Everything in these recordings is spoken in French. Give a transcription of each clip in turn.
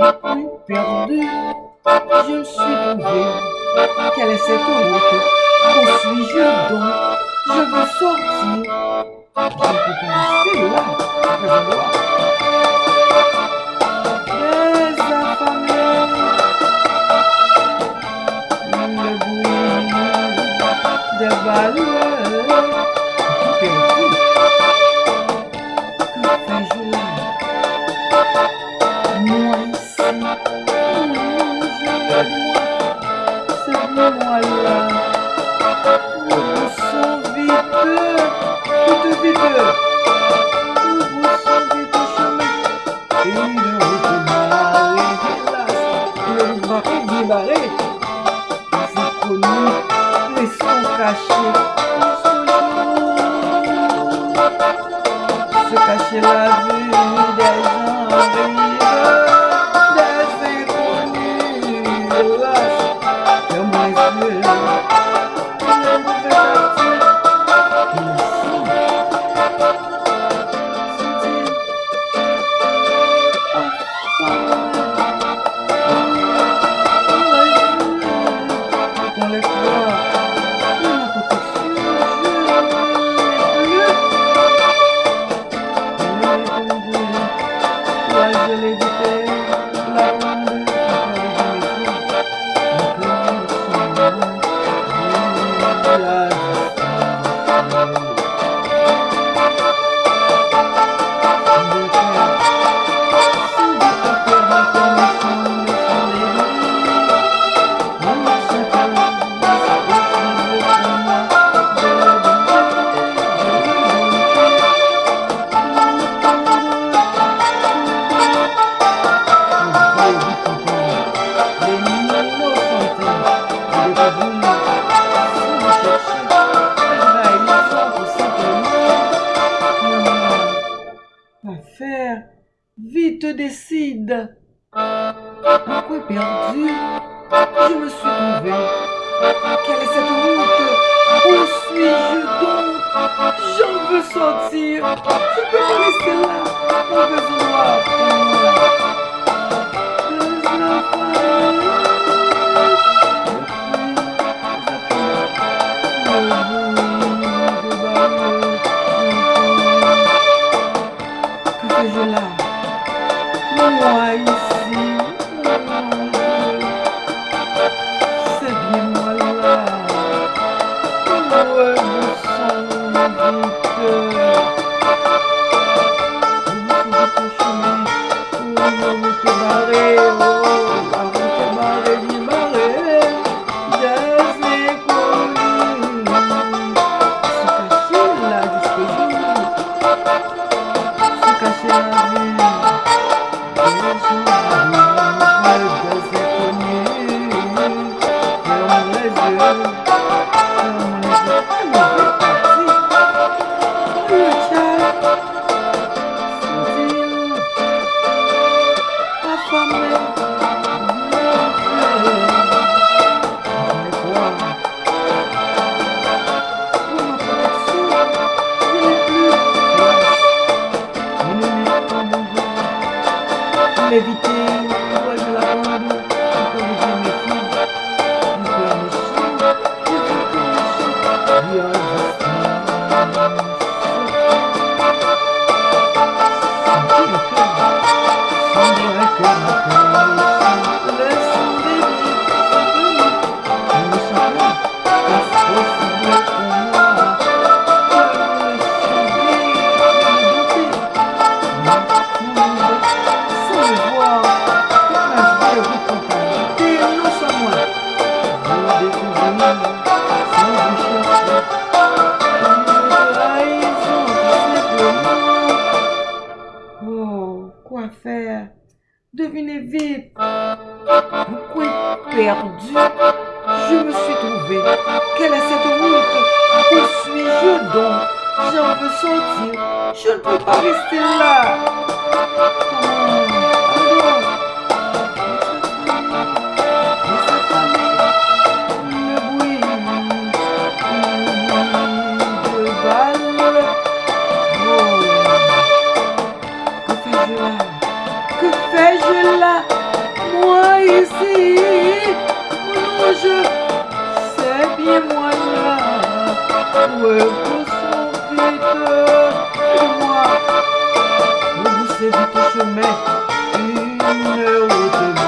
Oui, perdu, je me suis trouvé. Quelle est cette route Où suis-je donc? Je veux sortir. Je peux rester là, après voir. Des affamés, le bruit des balles. acho Vite décide. Pourquoi perdu Je me suis trouvé. Quelle est cette route? Où suis-je donc? J'en veux sortir. Je peux pas rester là. On veut Vite. Pourquoi perdu? Je me suis trouvé. Quelle est cette route Où suis-je donc? J'en veux sortir. Je ne peux pas rester là O moyens pour vous sauver de moi. Vous savez tout chemin, une route.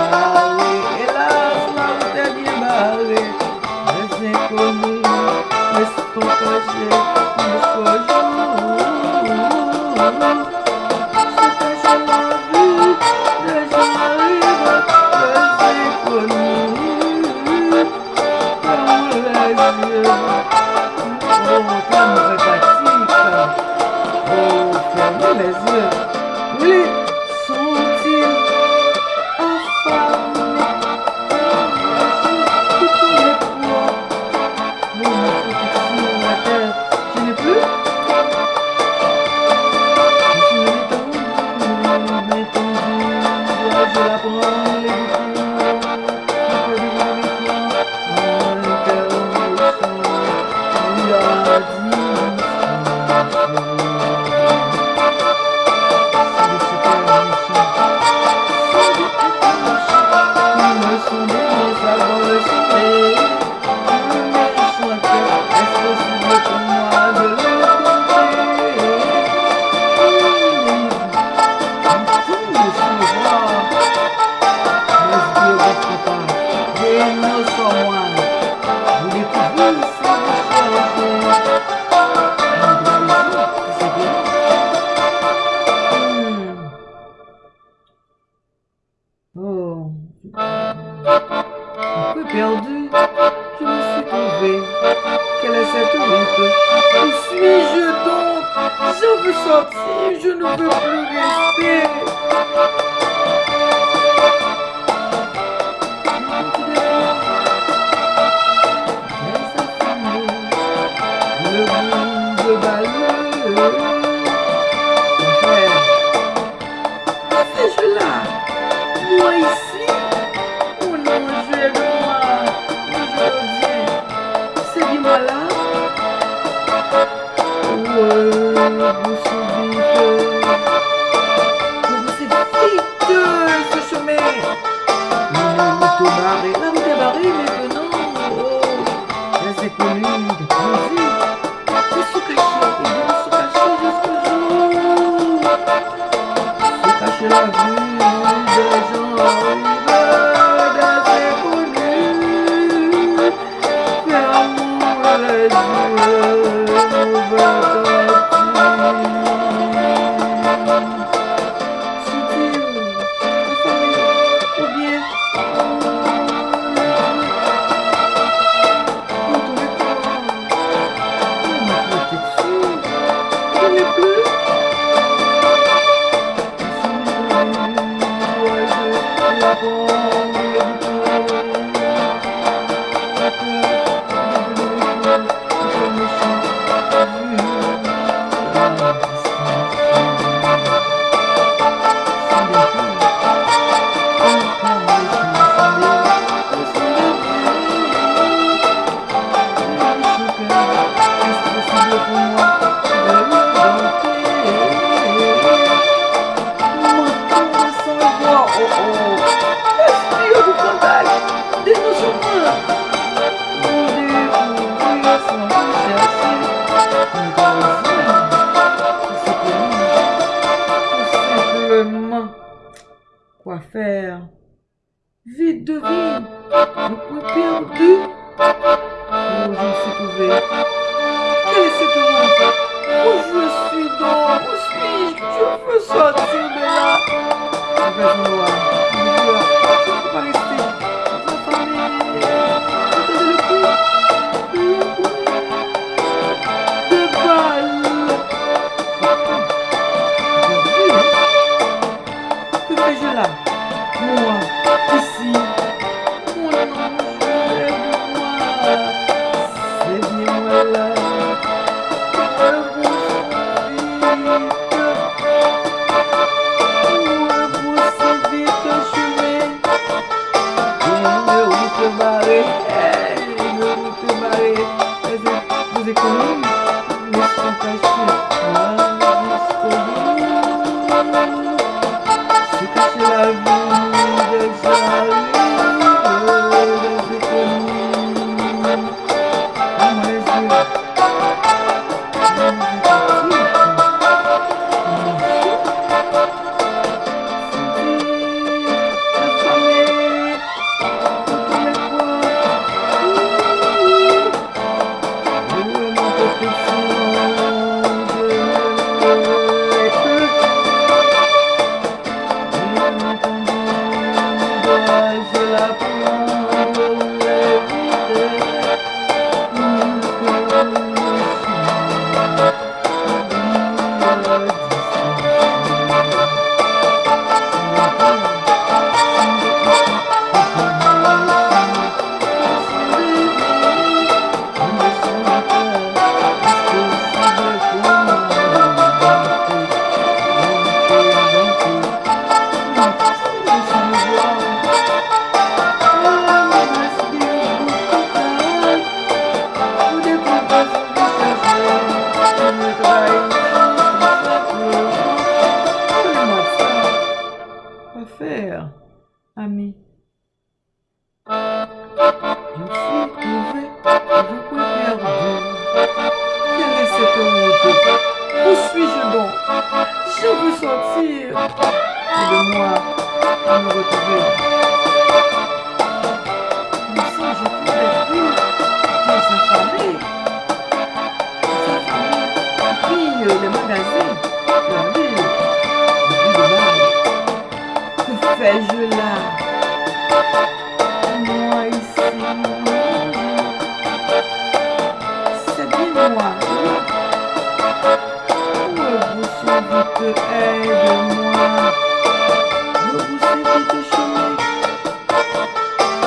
Oh, un peu perdu, je me suis trouvé. Quelle est cette route? Où suis-je donc? Je veux sortir, je ne veux plus rester. Tá ainda, Brasil. Isso cachorro, nosso cachorro escujou. Isso cachorro, beijão. Vite devine. Le point perdu. Oh, je me suis trouvé Quel est cet homme Où je suis donc? Où suis-je? Je veux sortir de là. Où suis-je donc? Je veux sortir. Aide-moi à me retrouver. Mais si je trouvais plus affamés, des affamés qui pillent les magasins, la ville, de mal. Que fais-je là? Moi ici, c'est bien moi. Rebrousse vite, aide-moi. Rebrousse vite chemin.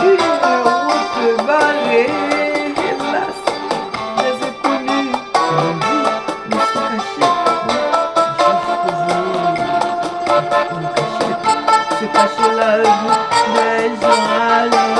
Une route barrée, hélas, les inconnus. Mon Dieu, me sont cachés. Juste que je me cache là, je vais aller.